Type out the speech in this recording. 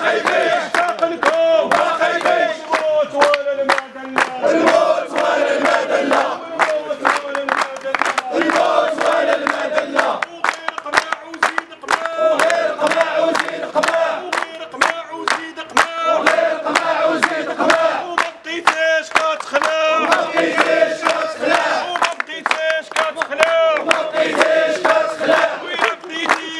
خايفين ما خايفين المعدن